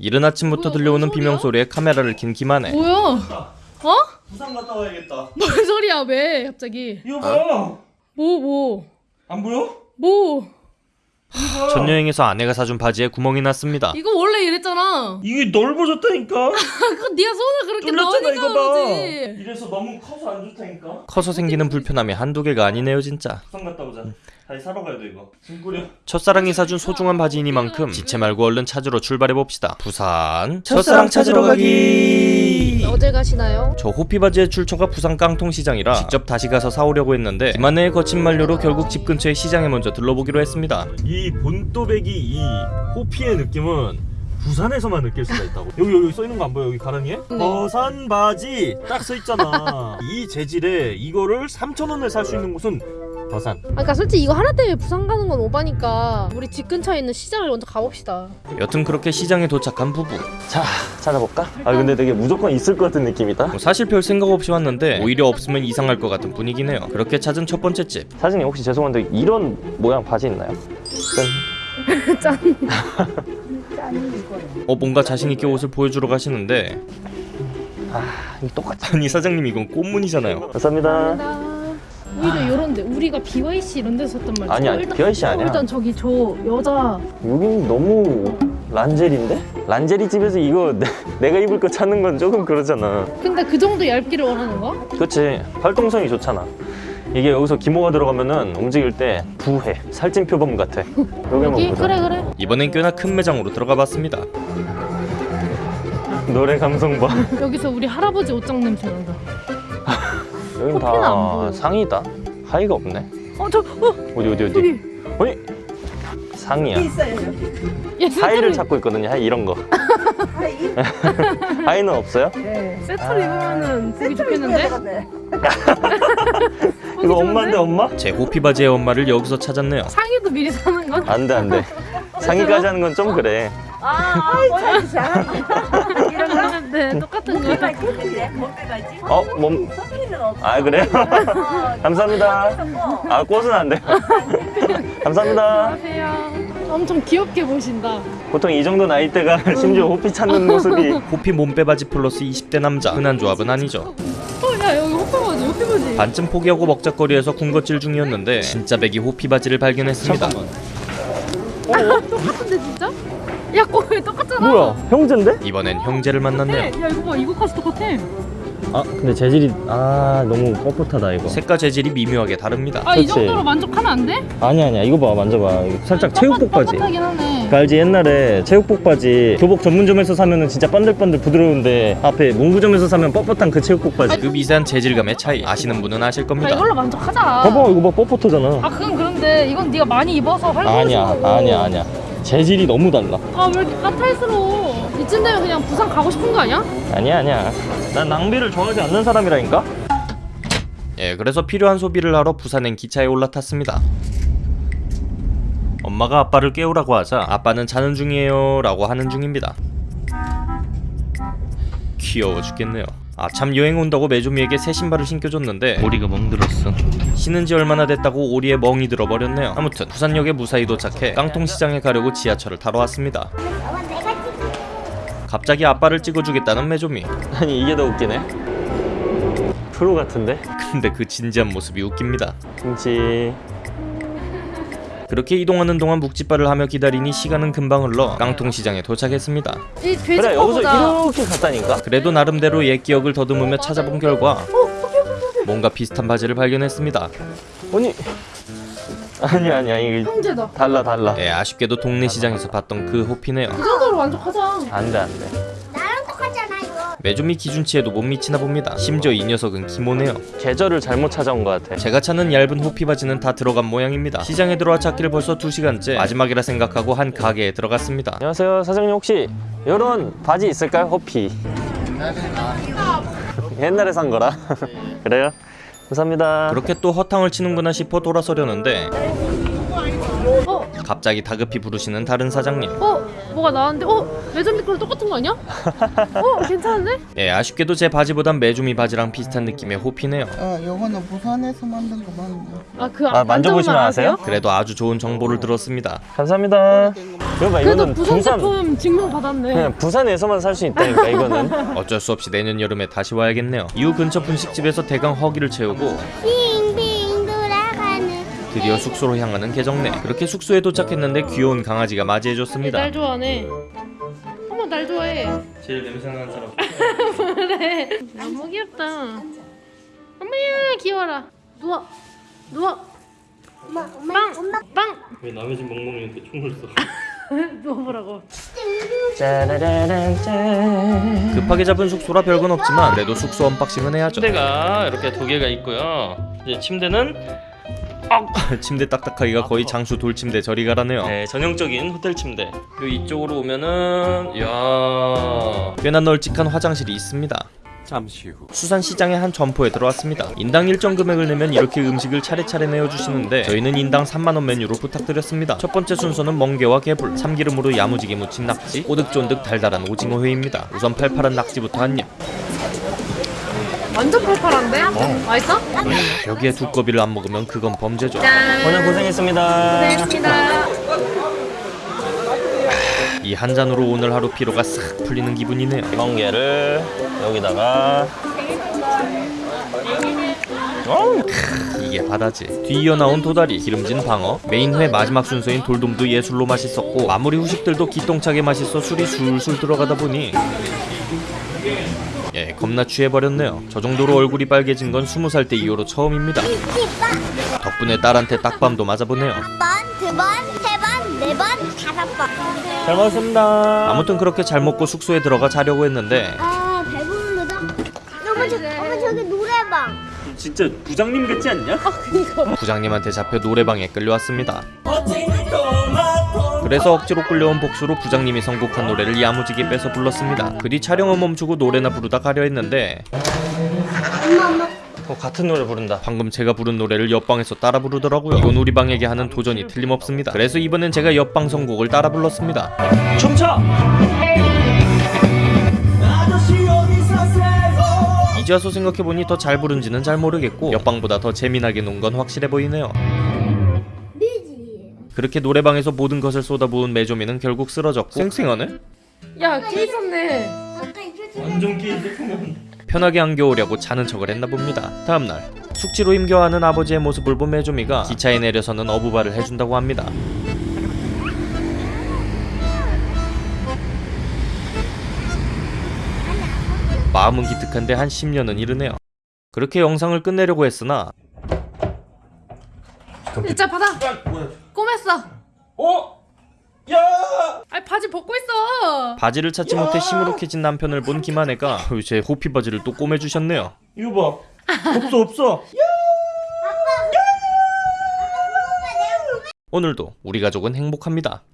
이른 아침부터 들려오는 비명소리에 카메라를 킨 김한혜 뭐야? 어? 부산 갔다 와야겠다. 뭔 소리야 왜 갑자기? 이거 봐. 뭐 뭐? 안 보여? 뭐? 첫 여행에서 아내가 사준 바지에 구멍이 났습니다 이거 원래 이랬잖아. 이게 넓어졌다니까. 그건 네가 손을 그렇게 넣으니까 이거 봐. 그러지. 이래서 너무 커서 안 좋다니까. 커서 생기는 불편함이 한두 개가 아니네요 진짜 부산 갔다 오자. 다시 사러 가야 돼 이거. 짐 꾸려. 첫사랑이 사준 소중한 바지이니만큼 지체 말고 얼른 찾으러 출발해봅시다 부산 첫사랑 찾으러 가기 어딜 가시나요? 저 호피 바지의 출처가 부산 깡통시장이라 직접 다시 가서 사오려고 했는데 김한혜의 거친 만류로 결국 집 근처의 시장에 먼저 들러보기로 했습니다 이 본또배기 이 호피의 느낌은 부산에서만 느낄 수가 있다고. 여기 여기 써 있는 거 안 보여? 여기 가랑이에? 네. 버산 바지 딱 써 있잖아. 이 재질에 이거를 3,000원에 살 수 있는 곳은 버산. 아, 그러니까 솔직히 이거 하나 때문에 부산 가는 건 오바니까 우리 집 근처에 있는 시장을 먼저 가봅시다. 여튼 그렇게 시장에 도착한 부부 자 찾아볼까? 아 근데 되게 무조건 있을 것 같은 느낌이다. 뭐 사실 별 생각 없이 왔는데 오히려 없으면 이상할 것 같은 분위기네요 그렇게 찾은 첫 번째 집 사장님 혹시 죄송한데 이런 모양 바지 있나요? 짠. 어 뭔가 자신있게 옷을 보여주러 가시는데 아 이거 똑같아. 아니 사장님 이건 꽃무늬잖아요 감사합니다. 오히려 이런데 우리가 BYC 이런 데서 샀단 말이야. 아니, 아니, BYC 아니야. 일단 저기 저 여자 여긴 너무 란제리인데? 란제리 집에서 이거 내, 내가 입을 거 찾는 건 조금 그러잖아. 근데 그 정도 얇기를 원하는 거야? 그렇지 활동성이 좋잖아. 이게 여기서 기모가 들어가면은 움직일 때 부해 살찐 표범 같아. 여기 보자. 그래 그래. 이번엔 꽤나 큰 매장으로 들어가 봤습니다 노래 감성 봐. 여기서 우리 할아버지 옷장 냄새 난다. 여긴 안 다. 상이다. 하이가 없네. 어 저 어. 어디 어디 어디? 어이 상이야. 야, 하이를 찾고 있거든요. 하이 이런 거. 하이는 없어요? 세트로 입으면은 보기 좋겠는데? 이거 엄마인데 엄마? 제 호피 바지의 엄마를 여기서 찾았네요 상의도 미리 사는 건? 안 돼 안 돼. 상의까지 하는 건 좀 그래. 네 똑같은 거. 어 몸. 아 그래요? 감사합니다. 아 꽃은 안 돼. 감사합니다. 안녕하세요. 엄청 귀엽게 보신다. 보통 이 정도 나이대가 심지어 호피 찾는 모습이 호피 몸빼 바지 플러스 20대 남자 흔한 조합은 아니죠 어, 야 여기 호피바지, 호피바지. 반쯤 포기하고 먹자거리에서 군것질 중이었는데 진짜 배기 호피 바지를 발견했습니다 똑같은데 진짜? 야, 거의 똑같잖아. 뭐야 형제인데? 이번엔 형제를 만났네요 야 이거 봐, 이거 카스 똑같아. 아 근데 재질이 아 너무 뻣뻣하다 이거 색과 재질이 미묘하게 다릅니다 아 이. 정도로 만족하면 안 돼? 아니 아니야 이거 봐 만져봐 이거 살짝 체육복 바지. 그 알지 옛날에 체육복 바지 교복 전문점에서 사면은 진짜 번들번들 부드러운데 앞에 문구점에서 사면 뻣뻣한 그 체육복 바지 그 미세한 재질감의 차이 아시는 분은 아실 야 겁니다 이걸로 만족하자. 봐봐 이거 봐 뻣뻣하잖아 아 그건 그런데 이건 네가 많이 입어서 활동해서. 아니야 아니야 아니야 재질이 너무 달라. 아 왜 이렇게 까탈스러워? 이쯤 되면 그냥 부산 가고 싶은 거 아니야? 아니야 아니야. 난 낭비를 좋아하지 않는 사람이라니까. 예 그래서 필요한 소비를 하러 부산행 기차에 올라탔습니다. 엄마가 아빠를 깨우라고 하자 아빠는 자는 중이에요 라고 하는 중입니다. 귀여워 죽겠네요 아참 여행 온다고 메조미에게 새 신발을 신겨줬는데 머리가 멍들었어. 신은 지 얼마나 됐다고 오리에 멍이 들어버렸네요. 아무튼 부산역에 무사히 도착해 깡통시장에 가려고 지하철을 타러 왔습니다. 갑자기 아빠를 찍어주겠다는 메조미. 아니 이게 더 웃기네. 프로 같은데? 근데 그 진지한 모습이 웃깁니다. 김치 그렇게 이동하는 동안 묵찌발을 하며 기다리니 시간은 금방 흘러 깡통시장에 도착했습니다. 이 돼지 그래 여기서. 이렇게 갔다니까 그래도 나름대로 옛 기억을 더듬으며 찾아본 결과 뭔가 비슷한 바지를 발견했습니다. 아니 아니 아니야 이게 형제다. 달라 달라 예, 아쉽게도 동네 시장에서 봤던 그 호피네요. 그 정도로 만족하자. 안돼 안돼 이거. 메조미 기준치에도 못 미치나 봅니다. 심지어 이 녀석은 기모네요. 계절을 잘못 찾아온 것 같아 제가 찾는 얇은 호피 바지는 다 들어간 모양입니다. 시장에 들어와 찾기를 벌써 2시간째 마지막이라 생각하고 한 가게에 들어갔습니다. 안녕하세요 사장님 혹시 이런 바지 있을까요 호피 옛날에 산 거라 그래요 감사합니다 그렇게 또 허탕을 치는구나 싶어 돌아서려는데 어, 갑자기 다급히 부르시는 다른 사장님 어? 뭐가 나왔는데? 어? 매점 거랑 똑같은 거 아니야? 어? 괜찮은데? 예 아쉽게도 제 바지보단 메주미 바지랑 비슷한 느낌의 호피네요 어, 요거는 부산에서 만든 거 맞네. 아그 아, 만져보시면 아세요? 그래도 아주 좋은 정보를 들었습니다 감사합니다 봐 그래도 이거는 부산 부산 제품 증명 받았네 그냥 부산에서만 살 수 있다니까 이거는 어쩔 수 없이 내년 여름에 다시 와야겠네요 이후 근처 분식집에서 대강 허기를 채우고 드디어 숙소로 향하는 개정네. 그렇게 숙소에 도착했는데 귀여운 강아지가 맞이해줬습니다. 날 좋아하네. 어머 날 좋아해. 제일 냄새나는 사람. 그래. 너무 귀엽다. 어머야 귀여워라. 누워. 누워. 엄마 엄마 빵! 엄마. 빵! 왜 남의 집 멍멍이한테 총을 써? 누워보라고. 급하게 잡은 숙소라 별건 없지만 그래도 숙소 언박싱은 해야죠. 침대가 이렇게 두 개가 있고요. 이제 침대는 침대 딱딱하기가 거의 장수 돌침대 저리 가라네요. 네 전형적인 호텔 침대. 요 이쪽으로 오면은 이야. 꽤나 널찍한 화장실이 있습니다. 잠시 후. 수산시장의 한 점포에 들어왔습니다. 인당 일정 금액을 내면 이렇게 음식을 차례차례 내어주시는데 저희는 인당 3만원 메뉴로 부탁드렸습니다. 첫 번째 순서는 멍게와 개불 참기름으로 야무지게 무친 낙지 꼬득쫀득 달달한 오징어 회입니다. 우선 팔팔한 낙지부터 한입 완전 팔팔한데? 맛있어? 여기에 두꺼비를 안 먹으면 그건 범죄죠. 짠. 오늘 고생했습니다. 고생했습니다. 이 한 잔으로 오늘 하루 피로가 싹 풀리는 기분이네요. 멍게를 여기다가. 이게 바다지. 뒤이어 나온 도다리 기름진 방어 메인회 마지막 순서인 돌돔도 예술로 맛있었고 마무리 후식들도 기똥차게 맛있어 술이 술술 들어가다 보니 예 겁나 취해버렸네요 저 정도로 얼굴이 빨개진 건 스무 살때 이후로 처음입니다 덕분에 딸한테 딱밤도 맞아보네요 번, 두 번, 세 번, 네 번, 다섯 번. 잘 먹었습니다 아무튼 그렇게 잘 먹고 숙소에 들어가 자려고 했는데 아 배부르다. 어머 저, 어머 저기 노래방. 진짜 부장님 같지 않냐? 부장님한테 잡혀 노래방에 끌려왔습니다 그래서 억지로 끌려온 복수로 부장님이 선곡한 노래를 야무지게 뺏어 불렀습니다. 그 뒤 촬영은 멈추고 노래나 부르다 가려 했는데 어, 같은 노래 부른다. 방금 제가 부른 노래를 옆방에서 따라 부르더라고요. 이건 우리 방에게 하는 도전이 틀림없습니다. 그래서 이번엔 제가 옆방 선곡을 따라 불렀습니다. 춤춰! 이제 와서 생각해보니 더 잘 부른지는 잘 모르겠고 옆방보다 더 재미나게 논 건 확실해 보이네요 그렇게 노래방에서 모든 것을 쏟아부은 메조미는 결국 쓰러졌고 쌩쌩하네? 야 끼 있었네 완전 끼 편하게 안겨오려고 자는 척을 했나 봅니다. 다음날 숙지로 힘겨워하는 아버지의 모습을 본 메조미가 기차에 내려서는 어부발을 해준다고 합니다. 마음은 기특한데 한 10년은 이르네요. 그렇게 영상을 끝내려고 했으나 진짜 받아 꼬맸어 어? 야! 아니 바지 벗고 있어 바지를 찾지 못해 시무룩해진 남편을 본 김한혜가 제 호피 바지를 또 꼬매주셨네요. 이거 봐 없어 없어 오늘도 우리 가족은 행복합니다.